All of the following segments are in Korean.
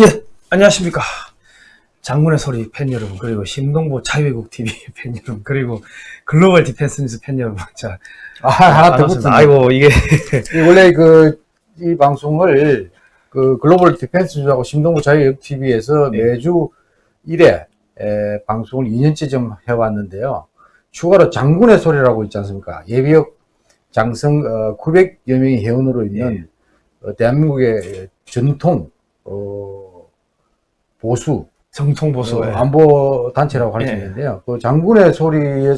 예, 안녕하십니까. 장군의 소리 팬 여러분, 그리고 심동보 자유애국 TV 팬 여러분, 그리고 글로벌 디펜스 뉴스 팬 여러분. 자, 아, 하나 더. 붙었네. 아이고, 이게, 이 원래 그, 이 방송을 그 글로벌 디펜스 뉴스하고 심동보 자유애국 TV에서 네. 매주 1회 에, 방송을 2년째 좀 해왔는데요. 추가로 장군의 소리라고 있지 않습니까? 예비역 장성 어, 900여 명의 회원으로 있는 어, 대한민국의 전통 어, 보수 정통 보수. 어, 예. 안보 단체라고 할수 예. 있는데요. 그 장군의 소리에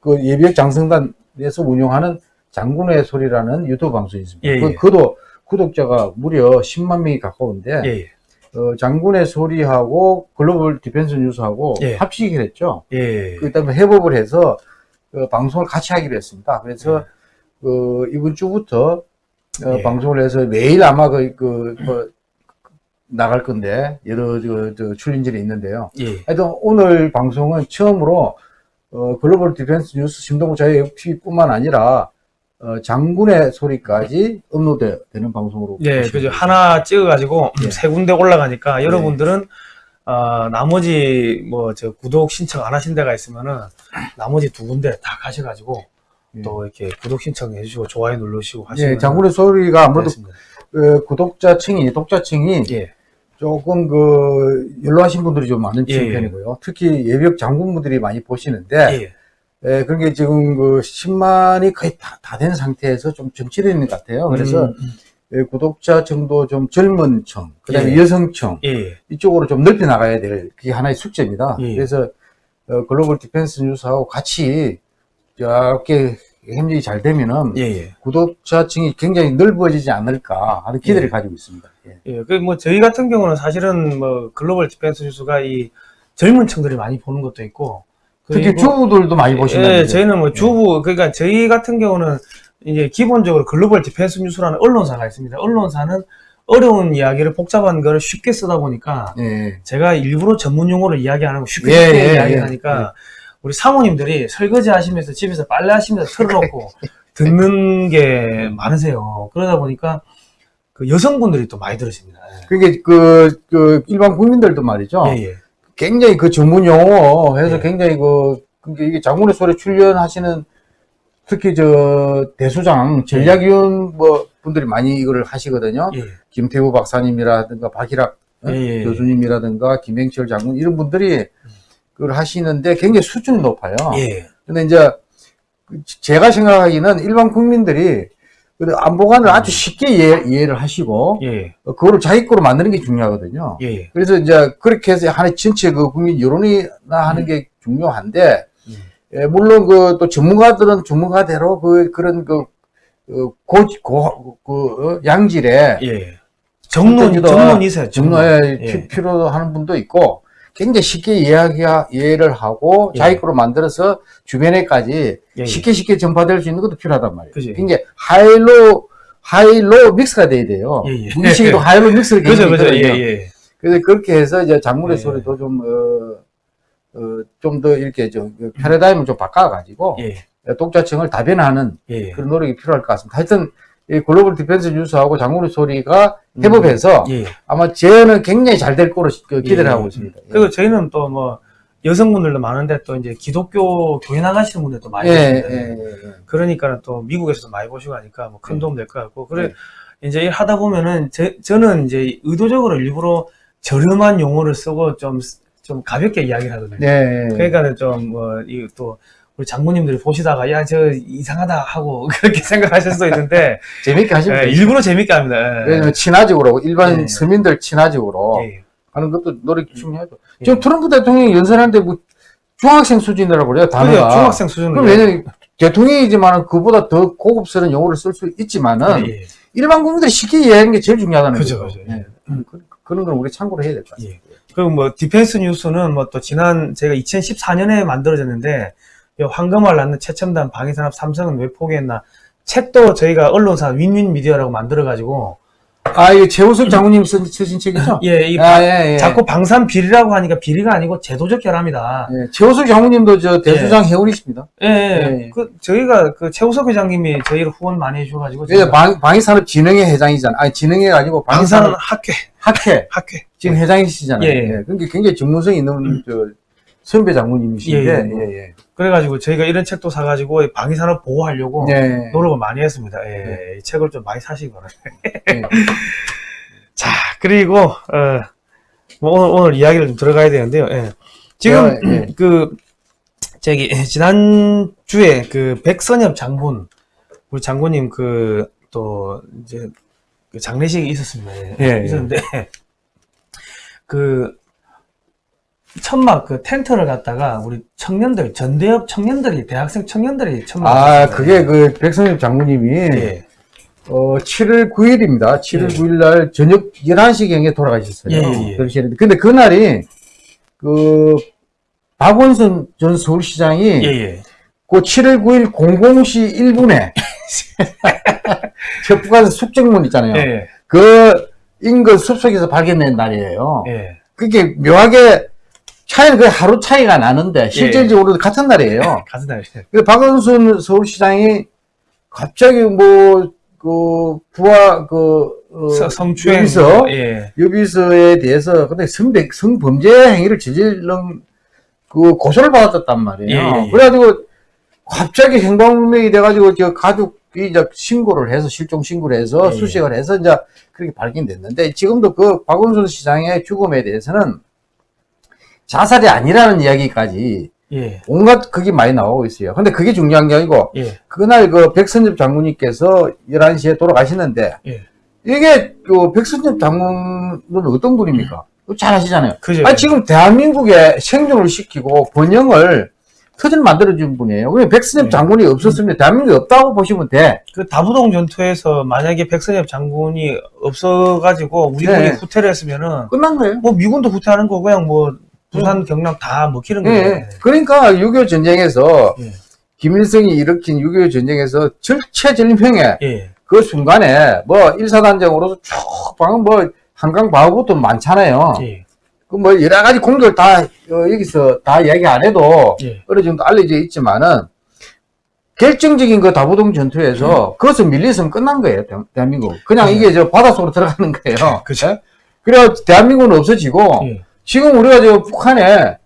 그 예비역 장성단에서 운영하는 장군의 소리라는 유튜브 방송이 있습니다. 예, 예. 그, 그도 구독자가 무려 10만 명이 가까운데 예, 예. 어, 장군의 소리하고 글로벌 디펜스 뉴스하고 예. 합치기로 했죠. 예. 그다음에 협업을 해서 그 방송을 같이 하기로 했습니다. 그래서 그 이번 주부터 어, 예. 방송을 해서 매일 아마 그, 그, 뭐 나갈 건데 여러 저, 저 출연진이 있는데요. 예. 하여튼 오늘 방송은 처음으로 어, 글로벌 디펜스 뉴스 심동보 자유 TV뿐만 아니라 어, 장군의 소리까지 업로드되는 방송으로 예, 그죠. 하나 찍어가지고 예. 세 군데 올라가니까 여러분들은, 어, 나머지 뭐, 저 구독 신청 안 하신 데가 있으면은 나머지 두 군데 다 가셔가지고 예. 또 이렇게 구독 신청 해 주시고 좋아요 누르시고 하시면 예, 장군의 소리가 아무래도. 그 구독자층이 독자층이 예. 조금 그 연로하신 분들이 좀 많은 예. 편이고요. 특히 예비역 장군분들이 많이 보시는데 예. 예, 그런 게 지금 그 10만이 거의 다 된 상태에서 좀 정체되어 있는 것 같아요. 그래서 음, 음. 예, 구독자 층도 좀 젊은 층, 그 다음에 예. 여성층 예. 이쪽으로 좀 넓혀 나가야 될 그게 하나의 숙제입니다. 예. 그래서 어, 글로벌 디펜스 뉴스하고 같이 이렇게 협력이 잘 되면은 예. 예. 구독자층이 굉장히 넓어지지 않을까 하는 기대를 예. 가지고 있습니다. 예. 예, 그뭐 저희 같은 경우는 사실은 뭐 글로벌 디펜스 뉴스가 이 젊은 층들이 많이 보는 것도 있고 특히 주부들도 많이 보시는데 예, 저희는 뭐 주부 그러니까 저희 같은 경우는 이제 기본적으로 글로벌 디펜스 뉴스라는 언론사가 있습니다. 언론사는 어려운 이야기를 복잡한 거를 쉽게 쓰다 보니까 예. 제가 일부러 전문 용어를 이야기 안 하고 쉽게 예, 쉽게 예, 이야기하니까 우리 사모님들이 설거지 하시면서 집에서 빨래 하시면서 틀어놓고 듣는 게 많으세요. 그러다 보니까 그 여성분들이 또 많이 들으십니다. 그게 그, 그 일반 국민들도 말이죠. 예, 예. 굉장히 그 전문 용어 해서 예. 굉장히 그, 이게 장군의 소리 출연하시는 특히 저 대수장 전략위원 뭐 분들이 많이 이거를 하시거든요. 예, 김태우 박사님이라든가 박희락 어? 예, 예, 예. 교수님이라든가 김행철 장군 이런 분들이 그걸 하시는데 굉장히 수준이 높아요. 예. 근데 이제 그 제가 생각하기는 일반 국민들이 그 안보관을 아주 쉽게 이해, 이해 를 하시고 예, 어, 그거를 자기 거로 만드는 게 중요하거든요. 예, 예. 그래서 이제 그렇게 해서 하나의 전체 그 국민 여론이나 하는 게 중요한데 음. 예, 물론 그 또 전문가들은 전문가대로 그 그런 그 어, 고, 고, 그, 어, 양질의 예. 정론, 정론이세요, 정로에 예. 필요로 하는 분도 있고 굉장히 쉽게 이해하기, 이해를 하고 예. 자기 거로 만들어서 주변에까지 예, 예. 쉽게 쉽게 전파될 수 있는 것도 필요하단 말이에요. 그지. 굉장히 high-low, high-low mix가 돼야 돼요. 시기도 high-low mix를 그죠, 굉장히 그죠. 예. 그래서 그렇게 해서 이제 예. 소리도 좀, 어, 어, 좀 더 이렇게 좀, 그 패러다임을 좀 바꿔가지고, 예, 독자층을 다변화하는 예. 그런 노력이 필요할 것 같습니다. 하여튼, 이 글로벌 디펜스 뉴스하고 장군의 소리가 협업해서 예. 아마 제어는 굉장히 잘 될 거로 시- 그 기대를 예. 하고 있습니다. 예. 그리고 저희는 또 뭐, 여성분들도 많은데 또 이제 기독교 교회 나가시는 분들도 많이 예, 예, 예, 예. 그러니까 또 미국에서도 많이 보시고 하니까 뭐큰 네. 도움 될 것 같고 그래 이제 일 하다 보면은 제, 저는 이제 의도적으로 일부러 저렴한 용어를 쓰고 좀 좀 가볍게 이야기를 하거든요. 네. 그러니까 좀뭐이또 우리 장모님들이 보시다가 야 저 이상하다 하고 그렇게 생각하실 수도 있는데 재밌게 하시면 예. 일부러 재밌게 합니다. 예. 왜냐면 친화적으로, 일반 예. 서민들 친화적으로 예. 하는 것도 노력이 중요하죠. 예. 지금 트럼프 대통령이 연설하는데 뭐 중학생 수준이라고 그래요, 단어가. 그죠 중학생 수준으로 그럼 왜냐면 대통령이지만 그보다 더 고급스러운 용어를 쓸 수 있지만은 예, 예. 일반 국민들이 쉽게 이해하는 게 제일 중요하다는 그죠, 거죠. 그죠. 예. 음, 그, 그런 건 우리 참고를 해야 될 것. 예. 그리고 뭐 디펜스 뉴스는 뭐 또 지난 제가 2014년에 만들어졌는데 이 황금알 낳는 최첨단 방위산업 삼성은 왜 포기했나 책도 저희가 언론사 윈윈 미디어라고 만들어 가지고 아, 이거 최우석 장군님 쓰, 쓰신 책이죠? 예, 이 아, 예, 예. 자꾸 방산 비리라고 하니까 비리가 아니고 제도적 결함이다. 예, 최우석 장군님도 저 대수장 회원이십니다. 예, 예. 예. 그 저희가 그 최우석 회장님이 저희를 후원 많이 해주셔가지고 제가 방, 방위산업진흥회 회장이잖아. 아니, 진흥회가 아니고 방위산업 학회, 학회 학회. 지금 회장이시잖아요. 예, 예. 예. 그러니까 굉장히 전문성 있는 저 선배 장군님이신데, 예, 예, 예. 예. 그래가지고 저희가 이런 책도 사가지고 방위산업 보호하려고 예. 노력을 많이 했습니다. 예, 이 책을 좀 많이 사시기 바랍니다. 예. 자, 그리고 어, 뭐 오늘, 오늘 이야기를 좀 들어가야 되는데요. 예. 지금 예, 예. 그 저기 지난 주에 그 백선엽 장군 우리 장군님 그 또 이제 그 장례식이 있었습니다. 예, 예, 예. 있었는데 그 천막 그 텐트를 갖다가 우리 청년들 전대협 청년들이 대학생 청년들이 천막 아, 그게 그 백선엽 장군님이 예. 어, 7월 9일입니다. 7월 예. 9일 날 저녁 11시경에 돌아가셨어요. 예, 예, 예. 그러시는데 근데 그날이 그 박원순 전 서울시장이 예, 예. 그 7월 9일 00시 1분에 저 북한 숙정문 있잖아요. 예. 그 인근 숲속에서 발견된 날이에요. 예. 그게 묘하게 차이는 거의 하루 차이가 나는데 실질적으로 같은 날이에요. 가슴 날. 그 박원순 서울시장이 갑자기 뭐, 그, 부하, 그, 어, 성추행. 여기서, 예. 여비서에 대해서, 근데 성배, 성범죄 행위를 저지른, 그, 고소를 받았단 말이에요. 예, 예. 그래가지고, 갑자기 행방불명이 돼가지고, 저 가족이 이제 신고를 해서, 실종 신고를 해서, 예, 예. 수색을 해서, 이제, 그렇게 발견됐는데, 지금도 그, 박원순 시장의 죽음에 대해서는, 자살이 아니라는 이야기까지, 예. 온갖 그게 많이 나오고 있어요. 근데 그게 중요한 게 아니고, 예. 그날 그 백선엽 장군님께서 11시에 돌아가시는데, 예. 이게 그 백선엽 장군은 어떤 분입니까? 잘 아시잖아요. 그죠. 아니, 지금 대한민국에 생존을 시키고 번영을 터전 만들어준 분이에요. 그냥 백선엽 네. 장군이 없었으면 대한민국이 없다고 보시면 돼. 그 다부동 전투에서 만약에 백선엽 장군이 없어가지고 우리 네. 군이 후퇴를 했으면은 끝난 거예요. 뭐 미군도 후퇴하는 거 그냥 뭐 부산 경남 다 먹히는 예. 거예요. 그러니까 6.25 전쟁에서 예. 김일성이 일으킨 6.25 전쟁에서 절체절명에 예. 그 순간에 뭐 일사단장으로서 쭉 방금 뭐 한강 바우부터 많잖아요. 예. 그뭐 여러 가지 공들 다 어, 여기서 다 이야기 안 해도 예. 어느 정도 알려져 있지만은 결정적인 그 다부동 전투에서 그것을 밀리서는 끝난 거예요 대- 대한민국. 그냥 네. 이게 저 바닷속으로 들어가는 거예요. 그죠. 그래 대한민국은 없어지고 예. 지금 우리가 저 북한에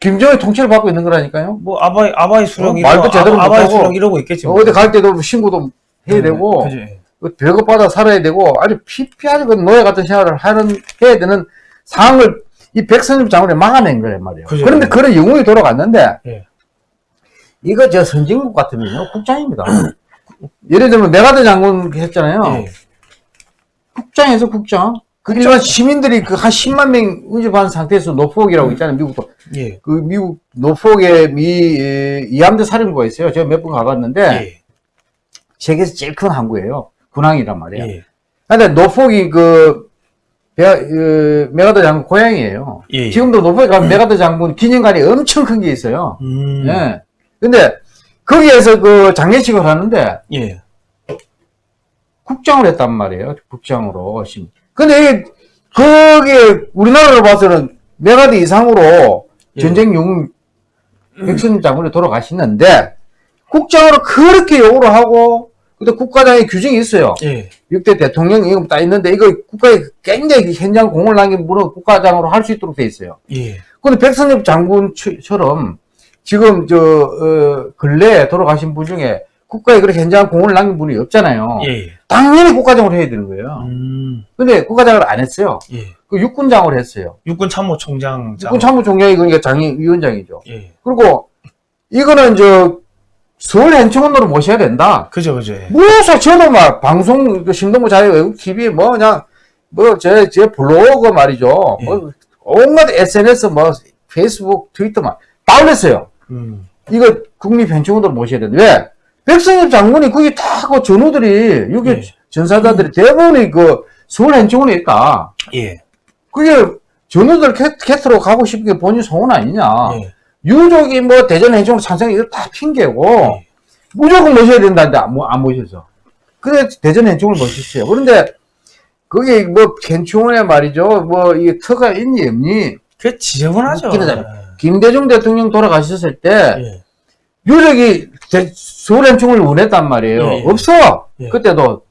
김정일 통치를 받고 있는 거라니까요. 뭐 아바이 아바이 수령 어, 이러고 말도 제대로 아, 아바이 못하고 수령 이러고 있겠지. 뭐. 어디 갈 때도 신고도 해야 되고 그죠. 예. 그 별거 받아 살아야 되고 아주 피폐하게 그 노예 같은 생활을 하는 해야 되는 상황을 이 백선엽 장군이 막아낸 거란 말이에요. 그죠. 그런데 그런 영웅이 돌아갔는데 예. 이거 저 선진국 같으면요 국장입니다. 예를 들면 맥아더 장군 했잖아요. 예. 국장에서 국장. 그 일반 시민들이 그 한 10만 명 운집한 상태에서 노폭이라고 있잖아요. 미국도. 예. 그 미국 노폭에 미 에, 이함대 사령부가 있어요. 제가 몇 번 가봤는데 예. 세계에서 제일 큰 항구예요. 군항이란 말이에요. 예. 근데 노폭이 그, 배, 그 맥아더 장군 고향이에요. 예. 지금도 노폭에 가면 맥아더 장군 기념관이 엄청 큰 게 있어요. 음. 예. 근데 거기에서 그 장례식을 하는데 예. 국장을 했단 말이에요. 국장으로. 근데 이게 우리나라로 봐서는 맥아더 이상으로 예. 전쟁 영웅 백선엽 장군이 돌아가시는데 국장으로 그렇게 요구를 하고 근데 국가장의 규정이 있어요. 예. 역대 대통령 이거 딱 있는데 이거 국가에 굉장히 현저한 공을 남긴 분은 국가장으로 할 수 있도록 돼 있어요. 예. 근데 백선엽 장군처럼 지금 저 어, 근래에 돌아가신 분 중에 국가에 그렇게 현장 공을 남긴 분이 없잖아요. 예. 당연히 국가장으로 해야 되는 거예요. 음. 근데 국가장을 안 했어요. 예. 그 육군장으로 했어요. 육군 참모총장. 육군 참모총장이 그러니까 장위위원장이죠. 예. 그리고 이거는 저 서울 현충원으로 모셔야 된다. 그죠, 그죠. 예. 저는 막 방송 그 신동부 자유 외국 TV 뭐 그냥 뭐제 제 블로그 말이죠. 예. 뭐 온갖 SNS 뭐 페이스북 트위터 막다 올렸어요. 음. 이거 국립 현충원으로 모셔야 된다. 왜? 백성엽 장군이 거기 다그 전우들이 여기 예. 전사자들이 대부분이 그 서울 현충원에 있다. 예. 그게 전우들 캐, 캐트로 가고 싶은 게 본인 소원 아니냐. 예. 유족이 뭐 대전 현충원 찬성 이거 다 핑계고 예. 무조건 모셔야 된다는데 안, 모- 안 모셔서. 그래 대전 현충을 모셨어요. 그런데 그게 뭐 괜찮네 말이죠. 뭐 이게 터가 있니 없니? 그 지저분하죠. 웃기는 김대중 대통령 돌아가셨을 때 예. 유력이 대- 서울현충을 원했단 말이에요. 예, 예. 없어. 예. 그때도.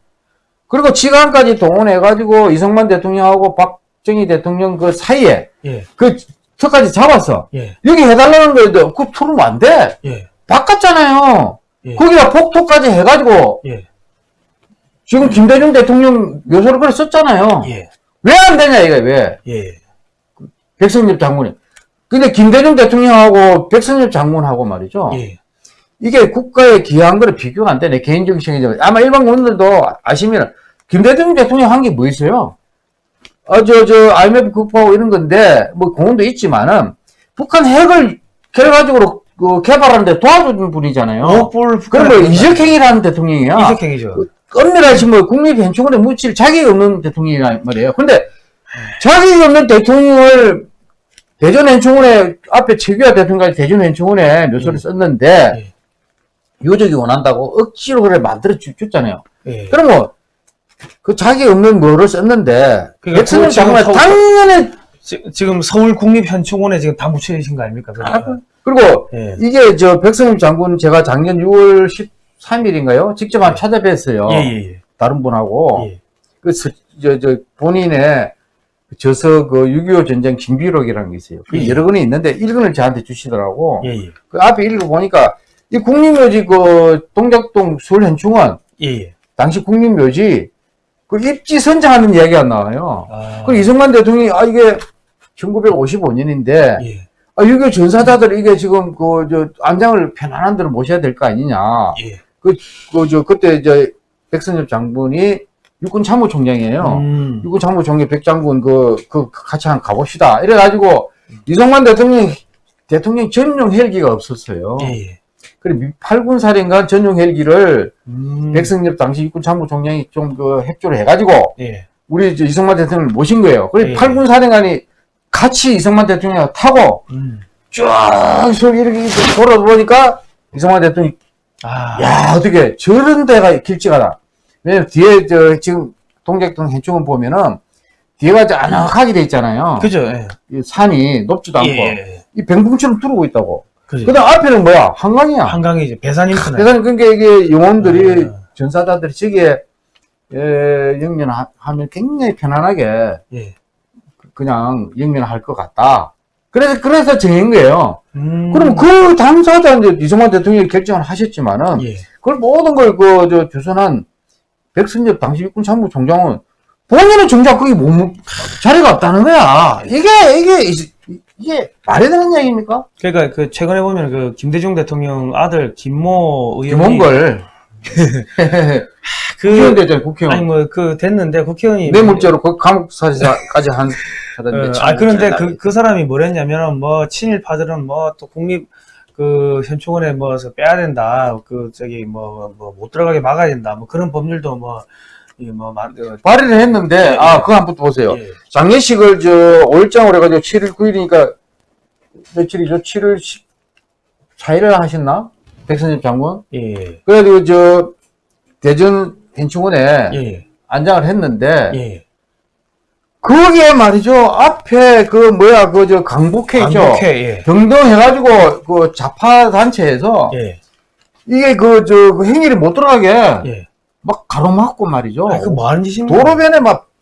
그리고 지간까지 동원해가지고 이승만 대통령하고 박정희 대통령 그 사이에 예. 그 터까지 잡았어. 예. 여기 해달라는 거에도 그 풀으면 안 돼. 예. 바꿨잖아요. 예. 거기다 폭토까지 해가지고 예. 지금 김대중 대통령 묘소를 그래 썼잖아요. 예. 왜안 되냐 이거 왜? 예. 백성엽 장군이. 근데 김대중 대통령하고 백성엽 장군하고 말이죠. 예. 이게 국가에 기여한 거를 비교가 안 되네. 개인적인 생각이죠. 아마 일반 국민들도 아시면 김대중 대통령 한 게 뭐 있어요? 어, 저, 저, IMF 극복하고 이런 건데, 뭐, 공헌도 있지만은, 북한 핵을 결과적으로 그 개발하는데 도와준 분이잖아요. 오불 그럼 뭐, 이적행이라는 대통령이야. 이석행이죠. 엄밀하시 뭐, 국립현충원에 묻힐 자격이 없는 대통령이란 말이에요. 근데, 자격이 없는 대통령을 대전현충원에, 앞에 최규하 대통령까지 대전현충원에 묘소를 예. 썼는데, 예. 유족이 원한다고 억지로 그래 만들어 주- 줬잖아요. 예. 뭐, 그 자기 없는 뭐를 썼는데, 그러니까 장관은 서울- 당연히, 지- 지금 서울 국립현충원에 지금 다 묻혀 계신 거 아닙니까? 그러니까. 그리고 예. 이게 저 백선영 장군 제가 작년 6월 13일인가요? 직접 한 찾아뵀어요. 예, 예, 다른 분하고. 예. 그, 서- 저, 저, 본인의 저서 그 6.25 전쟁 징비록이라는 게 있어요. 그 예. 여러 권이 있는데 1권을 저한테 주시더라고. 예, 예. 그 앞에 읽어보니까 이 국립묘지 그 동작동 서울현충원 예, 예. 당시 국립묘지 그 입지 선정하는 이야기가 나와요. 아, 그 이승만 대통령이 아 이게 1955년인데 예. 아 이게 전사자들 이게 지금 그 저 안장을 편안한 데로 모셔야 될 거 아니냐. 예. 그저 그때 저 백선엽 장군이 육군 참모총장이에요. 음. 육군 참모총장 백장군 그, 그 같이 한 가봅시다. 이래가지고 이승만 대통령 대통령 전용 헬기가 없었어요. 예, 예. 미- 팔군 사령관 전용 헬기를 음. 백승엽 당시 육군 참모총장이 좀그 협조를 해가지고 예. 우리 저 이승만 대통령을 모신 거예요. 그래 예. 팔군 사령관이 같이 이승만 대통령 타고 음. 쫙 서울 이렇게 돌아보니까 이승만 대통령이 아. 야 어떻게 저런 데가 길지가다. 왜냐면 뒤에 저 지금 동작동 현충원 보면은 뒤에가 저 아늑하게 돼 있잖아요. 그죠, 예. 이 산이 높지도 않고 예. 이 병풍처럼 뚫고 있다고. 그죠. 그다음 앞에는 뭐야 한강이야. 한강이죠. 배산인터네. 그래서 그러니까 이게 영혼들이 아. 전사자들이 저기에 에, 영면하면 굉장히 편안하게 예. 그냥 영면할 것 같다. 그래서 그래서 정한 거예요. 음. 그럼 그 당사자 이제 이승만 대통령이 결정을 하셨지만은 예. 그걸 모든 걸그저 주선한 백선엽 당시 육군 참모총장은 본인은 정작 거기 못 묵- 자리가 없다는 거야. 이게 이게 이- 이게 말이 되는 얘기입니까? 그러니까 그 최근에 보면 그 김대중 대통령 아들 김모 의원이 김원걸 그 국회의원 됐잖아요. 국회의원. 아니 뭐 그 됐는데 국회의원이 뇌물죄로 그 감옥 사시까지 한 어, 사람인데 아 그런데 그, 그 사람이 뭐랬냐면은 뭐 친일파들은 뭐 또 국립 그 현충원에 뭐서 빼야 된다 그 저기 뭐 뭐 못 들어가게 막아야 된다 뭐 그런 법률도 뭐 이뭐 만 어, 발의를 했는데 예, 아 예. 그거 한번 보세요. 예. 장례식을 저 5일장으로 해가지고 7일 9일이니까 며칠이죠? 7일 14일을 하셨나? 백선엽 장군? 예. 그래가지고 저 대전 현충원에 예. 안장을 했는데 예. 거기에 말이죠 앞에 그 뭐야 그 저 강북회 있죠 강북회 예. 등등 해가지고 그 좌파 단체에서 예. 이게 그 저 그 행위를 못 들어가게 예. 막 가로막고 말이죠 아, 그뭐 하는 짓입니까? 도로변에 막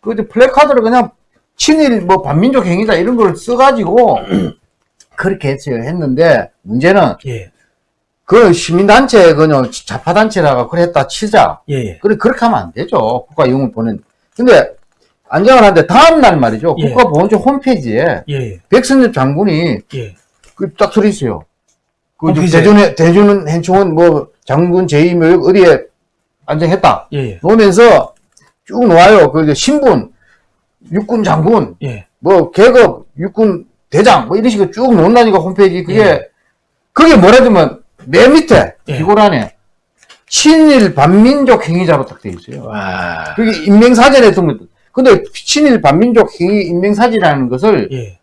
그 플래카드를 그냥 친일 뭐 반민족 행위다 이런 걸 써가지고 그렇게 했어요 했는데 문제는 예. 그 시민단체 그냥 좌파단체라가 그랬다 치자 예. 예. 그래 그렇게 하면 안 되죠 국가 영웅 보낸 근데 안장을 하는데 다음날 말이죠 예. 국가보훈처 홈페이지에 예. 백선엽 장군이 예. 그딱 들어 있어요 그? 대전에 대전 현충원 뭐 장군 제2묘역 어디에 안장했다 예. 놓으면서 쭉 놓아요 그 신분 육군 장군 예. 뭐 계급 육군 대장 뭐 이런 식으로 쭉 놓는다니까 홈페이지 그게 예. 그게 뭐라면 맨 밑에 예. 기고란에 친일 반민족 행위자로 딱 돼 있어요. 와. 그게 인명사전에 든 근데 친일 반민족 행위 인명사전이라는 것을 예.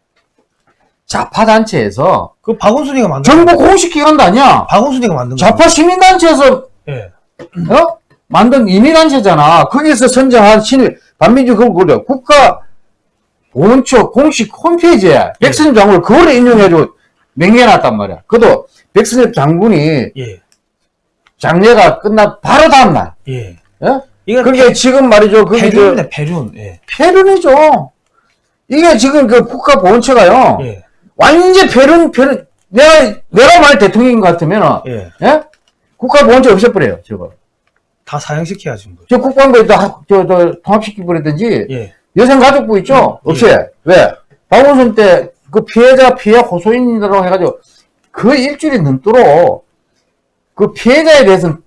좌파 단체에서 그 박원순이가 만든 정부 공식 기관도 아니야. 박원순이가 만든 거. 좌파 시민 단체에서 예. 어? 만든 임의단체잖아. 거기서 선정한 친일 반민주 그걸 국가 보훈처 공식 홈페이지에 백선엽 장군을 그걸 인용해가지고 명예해놨단 말이야. 그도 백선엽 장군이 예. 장례가 끝나 바로 다음날. 예. 예? 이거 그게 지금 말이죠. 그게 저 폐륜입니다, 폐륜. 예. 폐륜이죠. 이게 지금 그 국가 보훈처가요. 예. 완전 폐륜, 폐륜. 내가, 내가 말 대통령인 것 같으면, 예. 예? 국가 보훈처 없애버려요, 저거. 다 사형시켜야지 뭐. 저 국방부에다 하- 저, 저, 통합시켜버리든지, 예. 여성가족부 있죠? 음, 없애. 왜? 박원순 때 그 피해자, 피해 호소인이라고 해가지고 그 일주일이 넘도록 그 피해자에 대해서는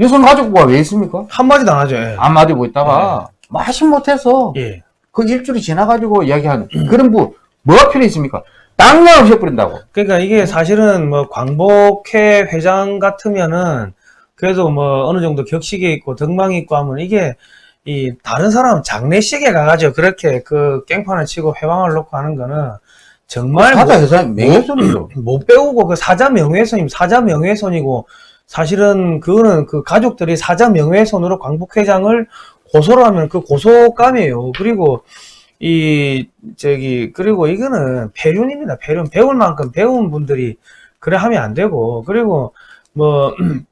여성가족부가 왜 있습니까? 한마디도 안 하죠. 예. 한마디 못 있다가 마신 못해서 예. 그 일주일이 지나가지고 이야기하는 그런 부, 뭐가 필요 있습니까? 당장 없애버린다고. 그러니까 이게 사실은 뭐 광복회 회장 같으면은 그래도 뭐 어느 정도 격식이 있고 덕망이 있고 하면 이게 이 다른 사람 장례식에 가가지고 그렇게 그 깽판을 치고 회방을 놓고 하는 거는 정말 사자 회사 명예훼손이죠. 못, 못 배우고 그 사자 명예훼손이면 사자 명예훼손이고 사실은 그거는 그 가족들이 사자 명예훼손으로 광복 회장을 고소를 하면 그 고소감이에요. 그리고 이 저기 그리고 이거는 폐륜입니다. 폐륜 배울 만큼 배운 분들이 그래 하면 안 되고 그리고 뭐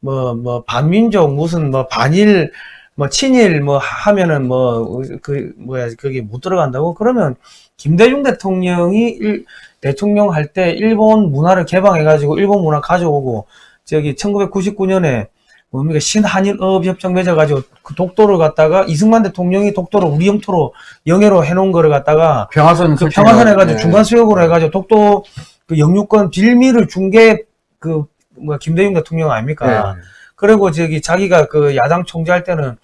뭐, 뭐, 반민족, 무슨, 뭐, 반일, 뭐, 친일, 뭐, 하면은, 뭐, 그, 뭐야, 그게 못 들어간다고? 그러면, 김대중 대통령이, 일, 대통령 할 때, 일본 문화를 개방해가지고, 일본 문화 가져오고, 저기, 1999년에, 뭡니까, 신한일어업협정 맺어가지고, 그 독도를 갖다가, 이승만 대통령이 독도를 우리 영토로, 영해로 해놓은 거를 갖다가, 평화선 그 평화선 해가지고 네. 중간 수역으로 해가지고 독도 그 영유권 빌미를 준 게 그 뭐 김대중 대통령 아닙니까? 네. 그리고 저기 자기가 그 야당 총재 할 때는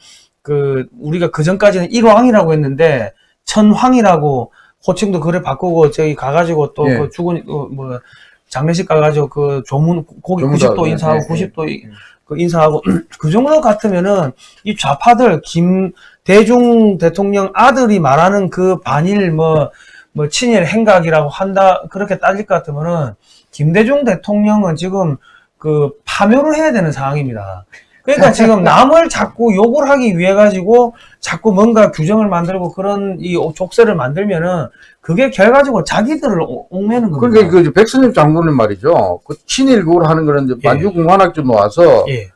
그 우리가 그 전까지는 일왕이라고 했는데 천황이라고 호칭도 그래 바꾸고 저기 가가지고 또 예. 그 죽은 어, 뭐 장례식 가가지고 그 조문 고기 조문도 90도 하고, 인사하고 예, 예. 90도 이- 그 인사하고 그 정도 같으면은 이 좌파들 김 대중 대통령 아들이 말하는 그 반일 뭐뭐 친일 행각이라고 한다 그렇게 따질 것 같으면은 김대중 대통령은 지금 그 파묘를 해야 되는 상황입니다. 그러니까 지금 남을 자꾸 욕을 하기 위해 가지고 자꾸 뭔가 규정을 만들고 그런 이 족쇄를 만들면은 그게 결과적으로 자기들을 오- 옥매는 겁니다. 그러니까 그 백선엽 장군은 말이죠. 그 친일 그걸 하는 예. 만주공관학교 와서 예,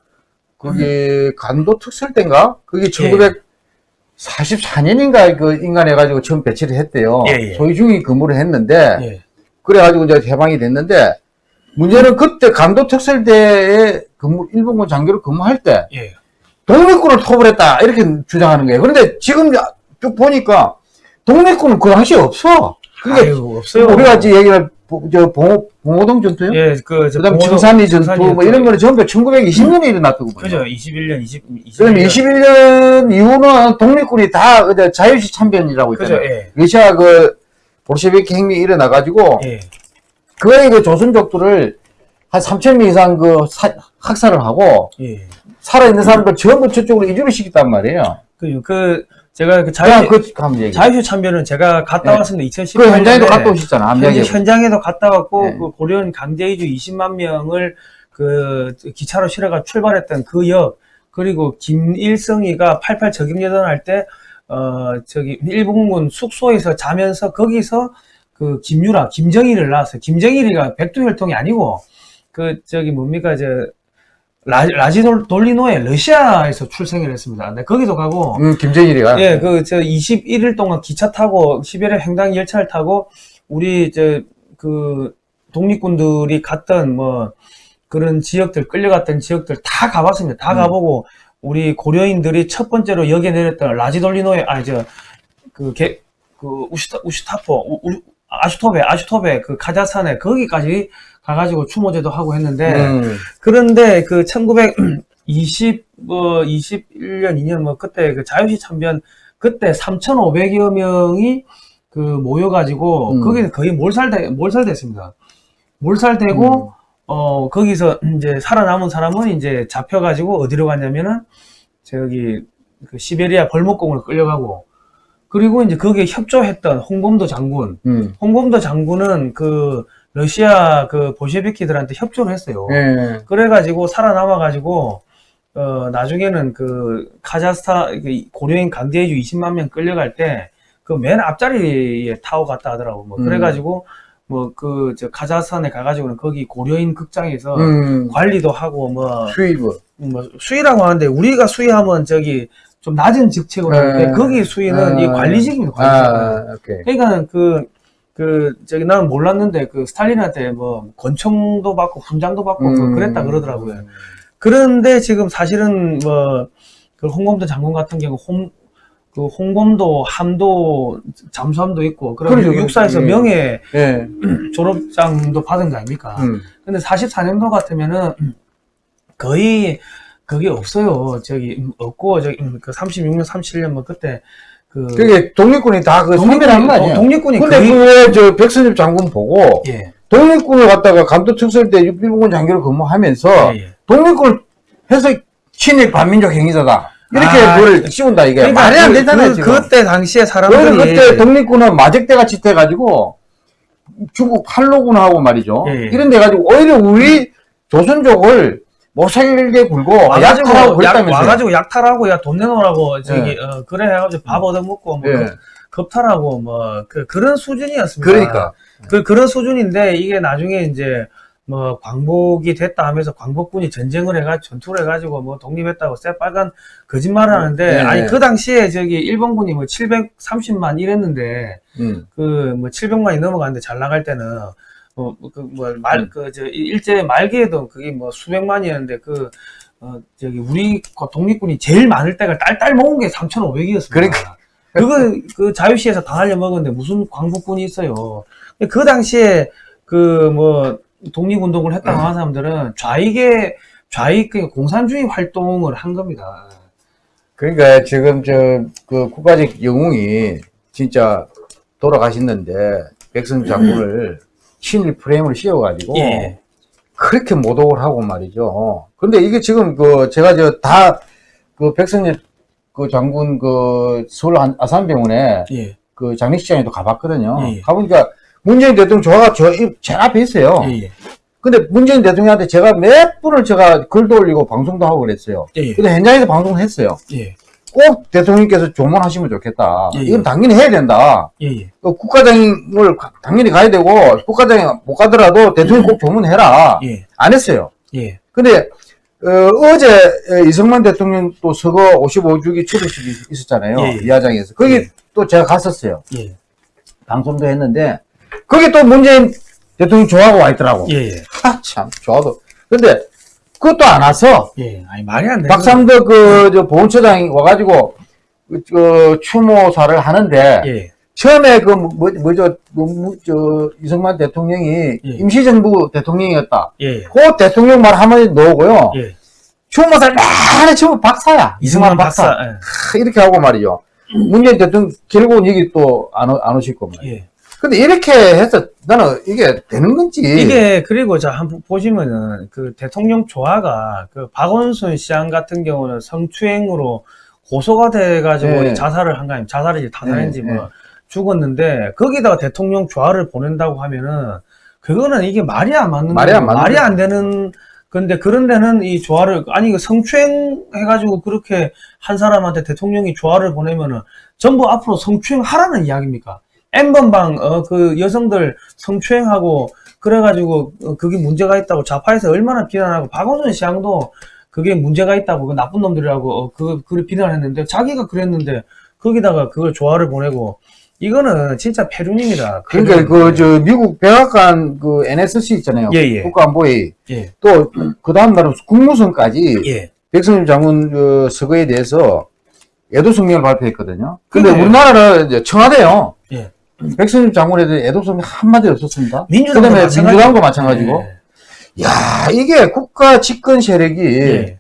그게 간도 특설 때인가? 그게 예. 1944년인가 그 인간해가지고 처음 배치를 했대요. 예, 예. 소위중이 근무를 했는데 예, 그래가지고 이제 해방이 됐는데 문제는 그때 간도 특설대에 근무 일본군 장교로 근무할 때 예. 독립군을 토벌했다 이렇게 주장하는 거예요. 그런데 지금 쭉 보니까 독립군은 그 당시에 없어. 그러니까 아유, 없어요. 우리가 지금 얘기를 보- 저 봉호 봉호동 전투요? 예, 그, 저 그다음 봉호동- 청산리 전투 뭐 이런 거는 전부 1920년에 일어났다고 보죠. 그죠. 21년, 20, 21년. 그럼 21년 이후는 독립군이 다 자유시 참변이라고 그죠, 있잖아요. 예. 러시아 그 볼셰비키 혁명이 일어나가지고 예. 그의 그 조선족들을 한 3천 명 이상 그 사- 학살을 하고 예. 살아있는 사람들 전부 저쪽으로 이주를 시켰단 말이에요. 그, 그, 제가 그 자유, 그. 자유시 참변은 제가 갔다 네. 왔습니다. 2018년에. 그 현장에도 갔다 오셨잖아. 암양에. 현장에도 갔다 왔고 네. 그 고려인 강제이주 20만 명을 그 기차로 실어가 출발했던 그 역 그리고 김일성이가 88 저격여단 할때 어 저기 일본군 숙소에서 자면서 거기서 그 김유라 김정일을 낳았어요. 김정일이가 백두혈통이 아니고 그 저기 뭡니까 저 라, 라지 돌- 돌리노에 러시아에서 출생을 했습니다. 근데 거기도 가고 음, 김정일이가. 예, 그, 저, 21일 동안 기차 타고, 시베리아 횡단 열차를 타고, 우리, 저, 그, 독립군들이 갔던, 뭐, 그런 지역들, 끌려갔던 지역들 다 가봤습니다. 다 음. 가보고, 우리 고려인들이 첫 번째로 역에 내렸던 라지돌리노에, 아니, 저, 그, 개, 그, 우슈타, 우슈타포, 우, 우- 아슈토베, 아슈토베, 그, 카자산에, 거기까지 가가지고 추모제도 하고 했는데, 음. 그런데 그 1920, 뭐, 21년, 2년, 뭐, 그때 그 자유시 참변, 그때 3,500여 명이 그 모여가지고, 음. 거기는 거의 몰살돼, 몰살됐습니다. 몰살되고, 음. 어, 거기서 이제 살아남은 사람은 이제 잡혀가지고 어디로 갔냐면은, 저기, 그 시베리아 벌목공으로 끌려가고, 그리고 이제 거기에 협조했던 홍범도 장군, 음. 홍범도 장군은 그 러시아 그 보셰비키들한테 협조를 했어요. 예. 그래가지고 살아남아가지고 어, 나중에는 그 카자흐스탄 그 고려인 강제이주 20만 명 끌려갈 때 그 맨 앞자리에 타고 갔다 하더라고. 뭐 음. 그래가지고 뭐 그 저 카자흐스탄에 가가지고는 거기 고려인 극장에서 음, 관리도 하고 뭐, 수입. 뭐 수위라고 하는데 우리가 수위하면 저기 좀 낮은 직책으로 하는데 네. 거기 수위는 이 아. 관리직입니다. 관리직. 아, 오케이. 그러니까 그, 그, 저기, 나는 몰랐는데, 그, 스탈린한테 뭐, 권총도 받고, 훈장도 받고, 뭐 음. 그랬다 그러더라고요. 그런데 지금 사실은 뭐, 그 홍범도 장군 같은 경우, 홍, 그 홍범도, 함도, 잠수함도 있고, 그리고 그러죠, 그렇죠. 육사에서 예. 명예 예. 졸업장도 받은 거 아닙니까? 음. 근데 44년도 같으면은, 거의, 그게 없어요. 저기, 음, 없고, 저기, 음, 그 36년, 37년, 뭐, 그때, 그, 그게 독립군이 다그 거 아니에요? 독립군이 근데 거의- 그저 백선엽 장군 보고 예, 독립군을 갖다가 감독 특설대 육비공군 장교를 근무하면서 예, 예. 독립군을 해서 친일 반민족 행위자다. 이렇게 아, 그걸 씌운다 이게 그러니까 말이 안 그- 되잖아요 그, 지금. 그때 당시에 사람들이 그때 독립군은 마적대같이 돼가지고 중국 팔로군하고 말이죠. 예, 예. 이런 데 가지고 오히려 우리 조선족을 못살게 굴고 와가지고 약탈하고 약, 그랬다면서요. 와가지고 약탈하고 야 돈 내놓으라고 저기 어, 그래 해가지고 밥 얻어먹고 뭐 예. 급- 급탈하고 뭐 그, 그런 수준이었습니다. 그러니까. 그 그런 수준인데 이게 나중에 이제 뭐 광복이 됐다 하면서 광복군이 전쟁을 해가 전투를 해가지고 뭐 독립했다고 새빨간 거짓말을 하는데 네. 아니 그 당시에 저기 일본군이 뭐 730만 이랬는데 음. 그뭐 700만이 넘어갔는데 잘 나갈 때는 뭐, 뭐그뭐말 음. 그저 일제 말기에도 그게 뭐 수백만이었는데 그 어, 저기 우리 그 독립군이 제일 많을 때가 딸딸 모은 게 3,500이었습니다. 그러니까. 그거 그 자유시에서 다 날려 먹었는데 무슨 광복군이 있어요. 그 당시에 그 뭐 독립운동을 했다고 하는 사람들은 좌익의 좌익 그 공산주의 활동을 한 겁니다. 그러니까 지금 저 그 국가적 영웅이 진짜 돌아가셨는데 백선 장군을 친일 프레임을 씌워가지고 예. 그렇게 모독을 하고 말이죠. 근데 이게 지금 그 제가 저 다 그 백선엽 그 장군 그 서울 안- 아산병원에 예. 그 장례식장에도 가봤거든요. 예, 예. 가보니까 문재인 대통령 조화가 저, 이- 제 앞에 있어요. 예. 예. 근데 문재인 대통령한테 제가 몇 분을 제가 글도 올리고 방송도 하고 그랬어요. 예. 근데 현장에서 방송을 했어요. 예. 꼭 대통령께서 조문하시면 좋겠다. 예, 예. 이건 당연히 해야 된다. 예. 예. 그 국가장을 가- 당연히 가야 되고 국가장이 못 가더라도 대통령 꼭 조문해라. 예. 안 했어요. 예. 근데 어, 제 이승만 대통령 또 서거 55주기 추도식이 있었잖아요. 예, 예. 이하장에서 거기 예. 또 제가 갔었어요. 예. 방송도 했는데 거기 또 문재인 대통령 좋아하고 와 있더라고. 예. 예. 하, 참 좋아도. 근데 그것도 안 와서 예. 아니 말이 안 돼. 박삼덕 그 저 보훈처장이 와가지고 그, 그 추모사를 하는데 예. 처음에 그 뭐, 뭐죠 뭐, 뭐, 저 이승만 대통령이 예. 임시정부 대통령이었다. 예. 그 대통령 말 한마디 넣고요. 예. 추모사를 내내 추모 박사야. 이승만 박사. 하, 이렇게 하고 말이죠. 문재인 대통령 결국은 여기 또 안 안 오실 겁니다. 예. 예. 근데 이렇게 해서 나는 이게 되는 건지 이게 그리고 자 한번 보시면은 그 대통령 조화가 그 박원순 시장 같은 경우는 성추행으로 고소가 돼가지고 네. 자살을 한거 아니면 자살인지 타살인지 네, 뭐 죽었는데 거기다가 대통령 조화를 보낸다고 하면은 그거는 이게 말이 안 맞는 말이 안 말이. 안 되는 근데 그런 데는 이 조화를 아니 그 성추행 해가지고 그렇게 한 사람한테 대통령이 조화를 보내면은 전부 앞으로 성추행 하라는 이야기입니까? N번방 어 그 여성들 성추행하고 그래가지고 어, 그게 문제가 있다고 좌파에서 얼마나 비난하고 박원순 시장도 그게 문제가 있다고 그 나쁜 놈들이라고 어, 그 그를 비난했는데 자기가 그랬는데 거기다가 그걸 조화를 보내고 이거는 진짜 패륜입니다. 그러니까. 그 저 미국 백악관 그 NSC 있잖아요. 예, 예. 국가안보회 예, 또그 다음 날은 국무성까지 예, 백선엽 장군 그 서거에 대해서 애도 성명을 발표했거든요. 근데 그게- 우리나라는 이제 청와대요. 예. 백선엽 장군에 대해 애도 성명 한마디 없었습니다. 민주당도 그다음에 마찬가지. 민주당도 마찬가지고. 예, 야 이게 국가 집권 세력이 예.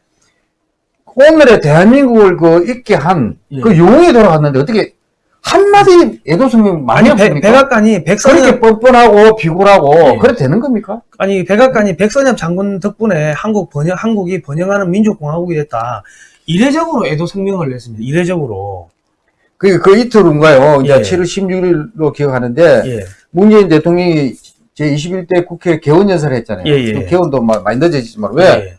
오늘의 대한민국을 그 있게 한 예. 그 용이 돌아갔는데 어떻게 한마디 애도 성명 많이 없습니까? 백악관이 백선엽 그렇게 뻔뻔하고 비굴하고 예. 그래 되는 겁니까? 아니 백악관이 백선엽 장군 덕분에 한국 번영 한국이 번영하는 민족공화국이 됐다. 이례적으로 애도 성명을 냈습니다. 이례적으로. 그, 그 이틀 후인가요? 이제 예. 7월 16일로 기억하는데, 예. 문재인 대통령이 제21대 국회 개원 연설을 했잖아요. 예, 예. 그 개원도 마- 많이 늦어지지만, 왜? 예.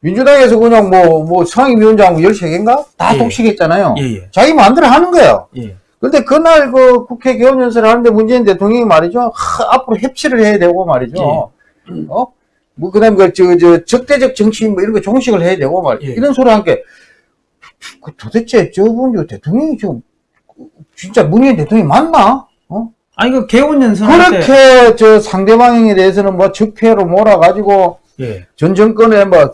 민주당에서 그냥 뭐, 뭐 상임위원장 13개인가? 다 예. 독식했잖아요. 자기 마음대로 하는 거예요. 예. 근데 그날 그 국회 개원연설을 하는데 문재인 대통령이 말이죠. 하, 앞으로 협치를 해야 되고 말이죠. 예. 어? 뭐, 그 다음에 그, 저, 저, 적대적 정치 뭐 이런 거 종식을 해야 되고 말 예. 이런 소리 함께. 그 도대체 저분 저 대통령이 지금 진짜 문재인 대통령이 맞나? 어? 아니 그 개원 연설할 때 그렇게 저 상대방에 대해서는 뭐 적폐로 몰아가지고 예. 전 정권에 뭐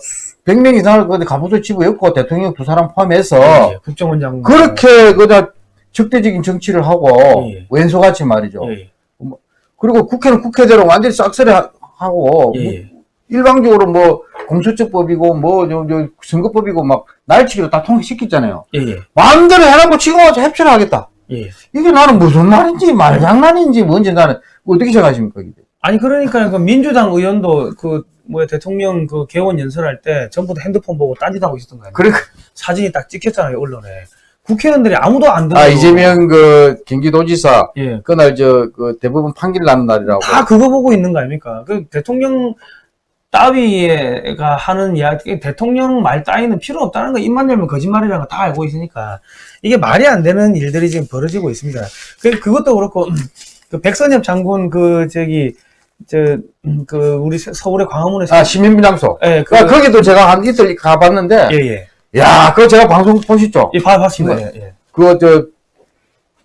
100명 이상을 근데 갑옷을 집어였고 대통령 두 사람 포함해서 예, 국정원장 그렇게 그다 적대적인 정치를 하고 예. 왼소같이 말이죠. 예, 예. 그리고 국회는 국회대로 완전히 싹쓸이 하- 하고 예, 뭐 예. 일방적으로 뭐 공수처법이고 뭐 저, 저 선거법이고 막 날치기로 다 통과시켰잖아요. 예, 예. 마음대로 해놓고 지금 와서 협치를 하겠다. 예. 이게 나는 무슨 말인지 말장난인지 뭔지 나는 어떻게 생각하십니까? 이게? 아니 그러니까 그 민주당 의원도 그 뭐야 대통령 그 개원 연설할 때 전부 다 핸드폰 보고 딴짓 하고 있었던 거 아니에요? 그러니까 사진이 딱 찍혔잖아요 언론에. 국회의원들이 아무도 안 들어. 아 이재명 그 경기도지사 예. 그날 저 그 대법원 판결 나는 날이라고. 다 그거 보고 있는 거 아닙니까? 그 대통령 따위가 하는 이야기, 대통령 말 따위는 필요 없다는 거, 입만 열면 거짓말이라는 거 다 알고 있으니까, 이게 말이 안 되는 일들이 지금 벌어지고 있습니다. 그, 그것도 그렇고, 그 백선엽 장군, 그, 저기, 저, 음, 그, 우리 서- 서울의 광화문에서. 아 시민비 장소. 예, 그, 아, 거기도 제가 한 이틀 가봤는데, 예, 예. 야, 그거 제가 방송 보셨죠? 예, 봐, 봤습니다. 예, 예. 그거 저,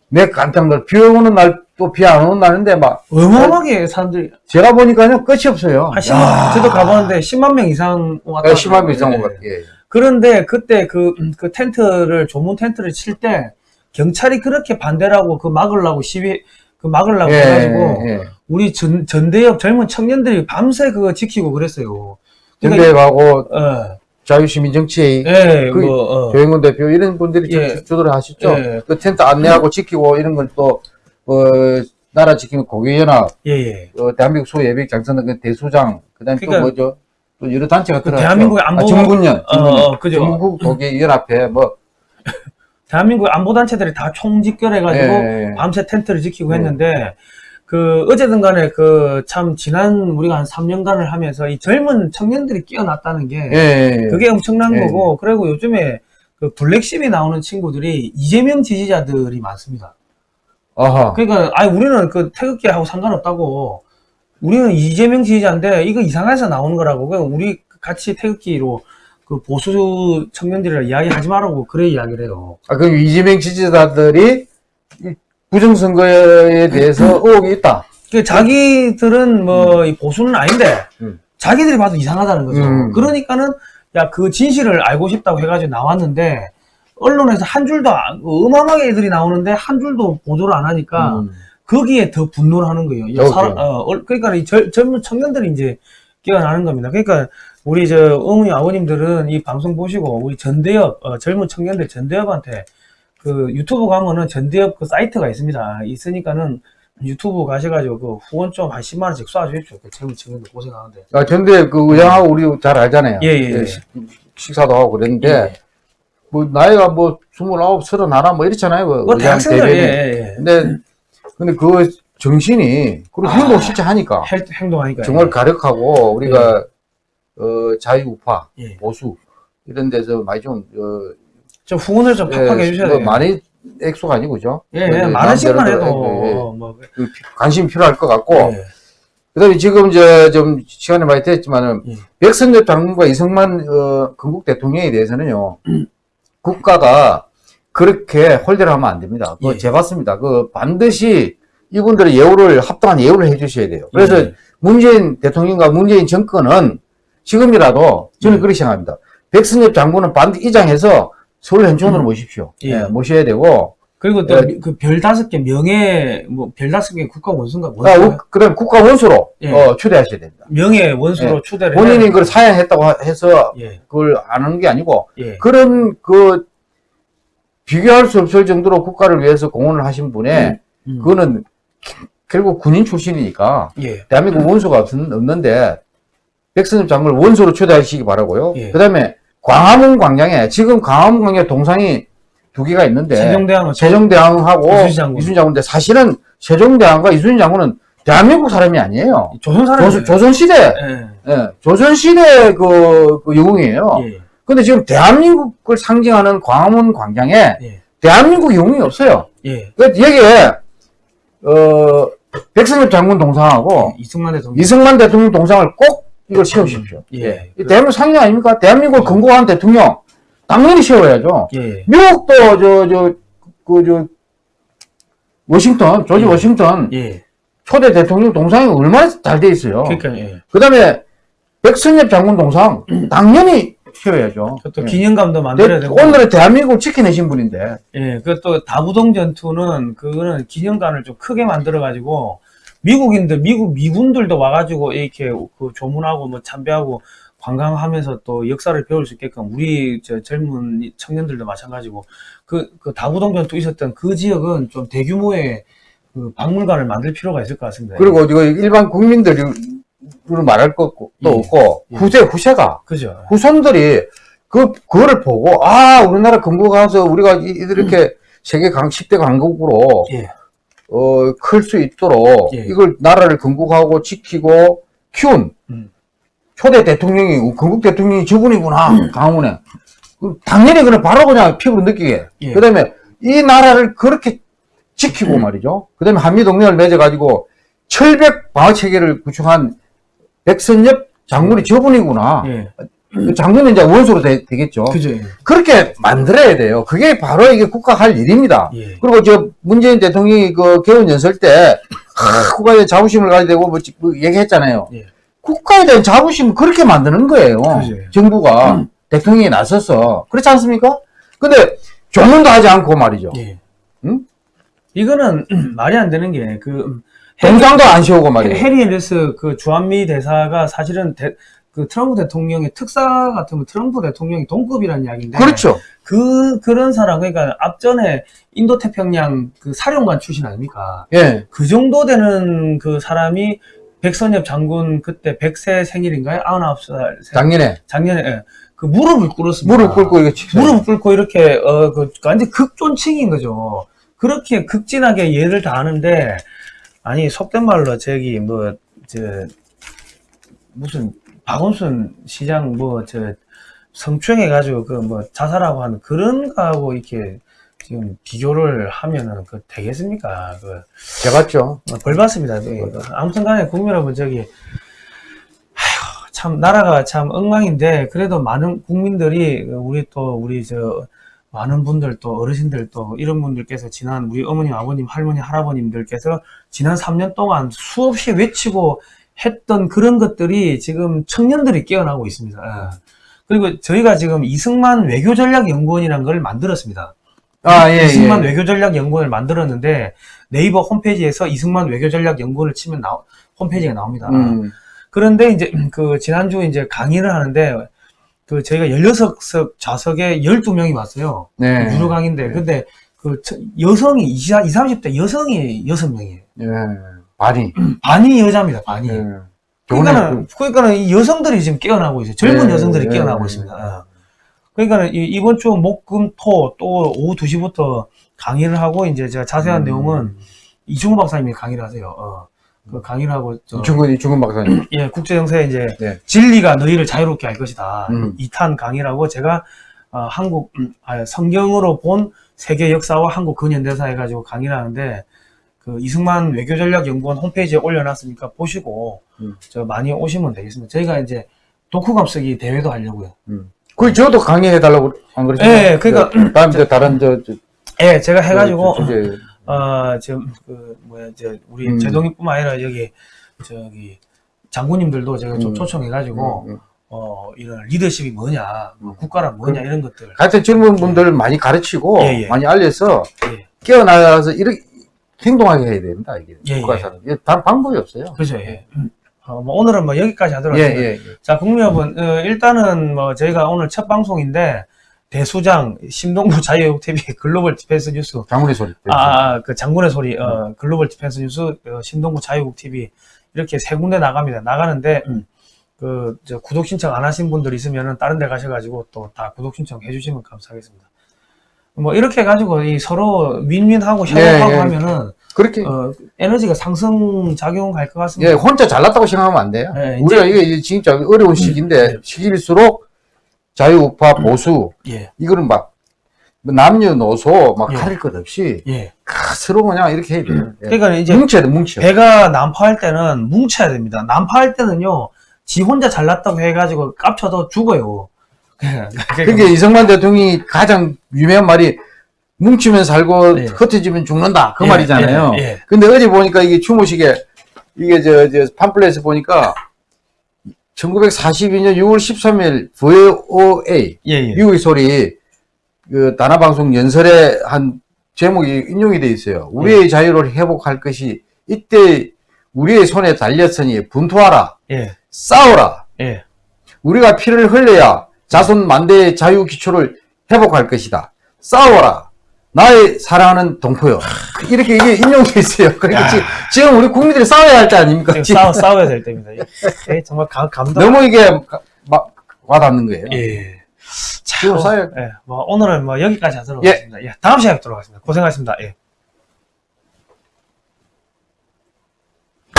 내 깜짝 놀, 비 오는 날 또 비안 날인데 막, 어마어마하게 사람들이, 제가 보니까요, 끝이 없어요. 한 10만, 저도 가봤는데 10만 명 이상 왔다. 예, 10만 명 이상 예, 온것 예. 같아요. 예. 그런데 그때 그, 음, 그 텐트를, 조문 텐트를 칠 때, 경찰이 그렇게 반대라고 그 막으려고 시위, 그 막으려고 예, 해가지고, 예. 우리 전, 전대협 젊은 청년들이 밤새 그거 지키고 그랬어요. 그러니까 전대가고 어, 자유시민 정치회의, 예, 그 뭐, 어, 조영근 대표 이런 분들이 좀 예. 주도를 하셨죠. 예. 그 텐트 안내하고 지키고 이런 건 또, 어, 나라 지키는 고위연합, 예, 예. 어, 대한민국 소예비역 장선은 그 대소장, 그 다음에 또 그러니까 뭐죠? 또 여러 단체가 그 들어갔죠. 대한민국의 안보- 아, 정군연, 어, 어, 그죠. 전국 독일연합회, 뭐, 대한민국 안보 단체들이 다 총집결해가지고, 예, 예. 밤새 텐트를 지키고 네. 했는데 그 어쨌든 간에 그 참 지난 우리가 한 3년간을 하면서 이 젊은 청년들이 끼어났다는 게 예, 예. 그게 엄청난 예. 거고 그리고 요즘에 그 블랙십이 나오는 친구들이 이재명 지지자들이 많습니다. 아하. 그러니까 아니 우리는 그 태극기하고 상관없다고 우리는 이재명 지지자인데 이거 이상해서 나오는 거라고 그냥 우리 같이 태극기로 그 보수 청년들이랑 이야기하지 말라고 그래 이야기를 해요. 아, 그럼 이재명 지지자들이 이 부정선거에 대해서 의혹이 있다. 그 자기들은 뭐이 보수는 아닌데 음. 자기들이 봐도 이상하다는 거죠. 음. 그러니까는 야 그 진실을 알고 싶다고 해가지고 나왔는데 언론에서 한 줄도 안- 어마어마하게 애들이 나오는데 한 줄도 보도를 안 하니까 음. 거기에 더 분노를 하는 거예요. 야, 어, 사람-. 어, 얼- 그러니까 이 젊- 젊은 청년들이 이제 깨어나는 겁니다. 그러니까 우리 저 어머니 아버님들은 이 방송 보시고 우리 전대협 어, 젊은 청년들 전대협한테 그 유튜브 가면은 전대협 그 사이트가 있습니다. 있으니까는 유튜브 가셔가지고 그 후원 좀 한 10만 원씩 쏴주십시오. 그 젊은 청년들 고생하는데. 아, 근데 그 의장하고 우리 잘 알잖아요. 예, 예, 예. 식- 식사도 하고 그랬는데, 예. 뭐, 나이가 뭐, 29, 31, 뭐 이렇잖아요. 그뭐 의장 대학생들 예. 예, 예. 근데, 근데 그 정신이, 그리고 행동 실제 하니까, 헬- 행동하니까 정말 가력하고, 우리가, 어, 자유우파, 예. 보수, 이런 데서 많이 좀, 어, 좀 후원을 좀 팍팍 해주셔야 뭐 돼요. 많이 액수가 아니고, 죠 예, 예, 만 원씩만 해도 예, 예. 어, 뭐그 관심이 필요할 것 같고, 예. 그 다음에 지금 저, 좀, 시간이 많이 됐지만은, 예. 백선엽 장군과 이승만, 어, 건국 대통령에 대해서는요, 국가가 그렇게 홀대를 하면 안 됩니다. 그거 예. 재봤습니다. 그 반드시 이분들의 예우를, 합당한 예우를 해 주셔야 돼요. 그래서 예. 문재인 대통령과 문재인 정권은 지금이라도 저는 예. 그렇게 생각합니다. 백선엽 장군은 반드시 이장해서 서울 현충원으로 음. 모십시오. 예. 예, 모셔야 되고, 그리고 또 예. 그별 다섯 개 명예 뭐 별 다섯 개 국가 원수인가 아, 원수 우- 그다음 국가 원수로 예. 어, 초대하셔야 됩니다. 명예 원수로 초대를 본인이 그걸 사양했다고 하- 해서 예, 그걸 아는 게 아니고 예, 그런 그 비교할 수 없을 정도로 국가를 위해서 공헌을 하신 분의 음. 그거는 결국 군인 출신이니까 예, 대한민국 원수가 없, 없는 데 백선엽 장군을 원수로 초대하시기 바라고요. 예. 그다음에 광화문 광장에 지금 광화문 광장에 동상이 두 개가 있는데 세종대왕하고 이순신 장군. 이순신 장군 인데 사실은 세종대왕과 이순신 장군은 대한민국 사람이 아니에요. 조선 사람 조선, 조선 시대, 예. 예, 조선 시대 그, 그 영웅이에요. 예. 근데 지금 대한민국을 상징하는 광화문 광장에 예. 대한민국 영웅이 없어요. 예. 그 여기에, 어, 백승엽 장군 동상하고 이승만 대통령 이승만 대통령 동상을 꼭 이걸 세우십시오. 예. 이 대한민국 상징 아닙니까? 대한민국을 건국한 대통령 당연히 세워야죠. 예. 미국도 저 저 그 저 워싱턴 조지 예. 워싱턴 예. 초대 대통령 동상이 얼마나 잘 돼 있어요. 그러니까 예. 그다음에 백승엽 장군 동상 당연히 세워야죠. 또 예. 기념감도 만들어야 되고 오늘의 대한민국을 지켜내신 분인데 예, 그또 다부동 전투는 그거는 기념관을 좀 크게 만들어 가지고 미국인들 미국 미군들도 와가지고 이렇게 그 조문하고 뭐 참배하고 관광하면서 또 역사를 배울 수 있게끔 우리 저 젊은 청년들도 마찬가지고 그, 그 다부동 전투 있었던 그 지역은 좀 대규모의 그 박물관을 만들 필요가 있을 것 같습니다. 그리고 이거 일반 국민들이 말할 것도 예. 없고 예. 후세 후세가 그죠? 후손들이 그 그거를 보고 아 우리나라 건국가서 우리가 이- 이렇게 세계 강 10대 강국으로 예, 어, 클 수 있도록 예. 이걸 나라를 건국하고 지키고 키운 음. 초대 대통령이 건국 대통령이 저분이구나 강원에 그 당연히 그냥 바로 그냥 피부로 느끼게 예. 그 다음에 이 나라를 그렇게 지키고 말이죠 그 다음에 한미 동맹을 맺어가지고 철벽 방어 체계를 구축한 백선엽 장군이 저분이구나 예, 그 장군은 이제 원수로 되, 겠죠 그죠? 예. 그렇게 만들어야 돼요 그게 바로 이게 국가 할 일입니다 예. 그리고 저 문재인 대통령이 그 개원 연설 때 하, 국가에 자부심을 되고 뭐, 지- 뭐 얘기했잖아요. 예. 국가에 대한 자부심을 그렇게 만드는 거예요. 그죠. 정부가 대통령이 나서서 그렇지 않습니까? 근데 조문도 하지 않고 말이죠. 예. 응? 이거는 말이 안 되는 게그 동상도 안 세우고 말이에요. 해리 앨리스 그 주한미 대사가 사실은 대- 그 트럼프 대통령의 특사 같으면 트럼프 대통령이 동급이라는 이야기인데 그렇죠. 그 그런 사람 그러니까 앞전에 인도 태평양 그 사령관 출신 아닙니까? 예. 그 정도 되는 그 사람이 백선엽 장군 그때 100세 생일인가요? 99살 생- 작년에 작년에 예. 그 무릎을 꿇었습니다. 무릎 꿇고 이거 치 무릎 꿇고 이렇게 어 그 완전 극존칭인 거죠. 그렇게 극진하게 예를 다하는데 아니 속된 말로 저기 뭐 저 무슨 박원순 시장 뭐 저 성추행해 가지고 그 뭐 자살하고 하는 그런 거하고 이렇게 지금 비교를 하면은 그 되겠습니까? 그 제가죠. 어, 벌 받습니다. 예. 아무튼 간에 국민 여러분, 저기, 아휴, 참, 나라가 참 엉망인데, 그래도 많은 국민들이, 우리 또, 우리 저, 많은 분들 또, 어르신들 또, 이런 분들께서 지난, 우리 어머님, 아버님, 할머니, 할아버님들께서 지난 3년 동안 수없이 외치고 했던 그런 것들이 지금 청년들이 깨어나고 있습니다. 예. 그리고 저희가 지금 이승만 외교전략연구원이라는 걸 만들었습니다. 아, 예, 이승만 예. 외교전략 연구원을 만들었는데 네이버 홈페이지에서 이승만 외교전략 연구원을 치면 나, 홈페이지가 나옵니다. 음. 그런데 이제 그 지난주 이제 강의를 하는데 그 저희가 16석 좌석에 12명이 왔어요. 네. 유료 강의인데 근데 그 저- 여성이 20, 30대 여성이 6명이에요. 예. 많이. 반이 여자입니다. 반이. 예. 그러니까는 그러니까는 이 여성들이 지금 깨어나고 있어요. 젊은 예, 여성들이 예, 깨어나고 예. 있습니다. 어. 그러니까는 이- 이번 주 목금토 또 오후 2시부터 강의를 하고 이제 제가 자세한 음. 내용은 이중호 박사님이 강의를 하세요. 어. 그 강의를 하고 저, 이충근, 이충근 박사님. 예, 국제 정세에 이제 네. 진리가 너희를 자유롭게 할 것이다. 음. 이 2탄 강의라고 제가 어, 한국 음, 아, 성경으로 본 세계 역사와 한국 근현대사 해가지고 강의를 하는데 그 이승만 외교전략연구원 홈페이지에 올려놨으니까 보시고 음. 저 많이 오시면 되겠습니다. 저희가 이제 독후감 쓰기 대회도 하려고요. 그 저도 강의해달라고 안 그러시나요? 예, 그러니까 저, 다음 저 다른 저, 저 예, 제가 해가지고 저, 주제. 어 지금 그 뭐야 저 우리 음. 제동이뿐만 아니라 여기 저기 장군님들도 제가 좀 음. 초청해가지고 음, 음. 어 이런 리더십이 뭐냐, 뭐 국가란 뭐냐 이런 것들. 하여튼 젊은 분들 많이 가르치고 예, 예. 많이 알려서 예. 깨어나서 이렇게 행동하게 해야 됩니다. 이게 예, 국가 사는 이게 다른 방법이 없어요. 그죠, 예. 어, 뭐 오늘은 뭐 여기까지 하도록 예, 하겠습니다. 예, 예. 자, 국민 여러분, 어, 일단은 뭐 저희가 오늘 첫 방송인데 대수장 심동구 자유국 TV 글로벌 디펜스 뉴스 장군의 소리. 아, 아, 그 장군의 소리 어, 글로벌 디펜스 뉴스 어, 심동구 자유국 TV 이렇게 세 군데 나갑니다. 나가는데 그저 구독 신청 안 하신 분들 있으면은 다른 데 가셔가지고 또 다 구독 신청 해주시면 감사하겠습니다. 뭐 이렇게 해가지고 이 서로 win-win하고 협업하고 예, 예. 하면은 그렇게 어, 에너지가 상승 작용 갈것 같습니다. 예, 혼자 잘났다고 생각하면 안 돼요. 예, 우리가 이게 진짜 어려운 시기인데 네. 시기일수록 자유우파 보수 예, 이거는 막 남녀노소 막 예. 가릴 것 없이 예. 다 서로 그냥 이렇게 해야 돼요. 예. 그러니까 이제 뭉쳐야 돼, 뭉쳐. 배가 난파할 때는 뭉쳐야 됩니다. 난파할 때는요, 지 혼자 잘났다고 해가지고 깝쳐도 죽어요. 그러니까 이승만 대통령이 가장 유명한 말이 뭉치면 살고 예. 흩어지면 죽는다 그 예, 말이잖아요. 예, 예. 근데 어제 보니까 이게 추모식에 이게 저, 저 팜플렛에 보니까 1942년 6월 13일 VOA 예, 예. 미국의 소리 그 단화 방송 연설에 한 제목이 인용이 돼 있어요. 우리의 자유를 회복할 것이 이때 우리의 손에 달렸으니 분투하라, 예, 싸워라. 예. 우리가 피를 흘려야 자손 만대의 자유 기초를 회복할 것이다. 싸워라. 나의 사랑하는 동포요. 이렇게 이게 인용돼 있어요. 그러니까 야. 지금, 우리 국민들이 싸워야 할 때 아닙니까? 싸워, 싸워야 될 때입니다. 예, 정말 감, 감동. 너무 이게 가- 막 와닿는 거예요. 예. 자, 싸워야 예, 뭐, 오늘은 뭐 여기까지 하도록 하겠습니다. 예, 다음 시간에 뵙도록 하겠습니다. 고생하셨습니다. 예.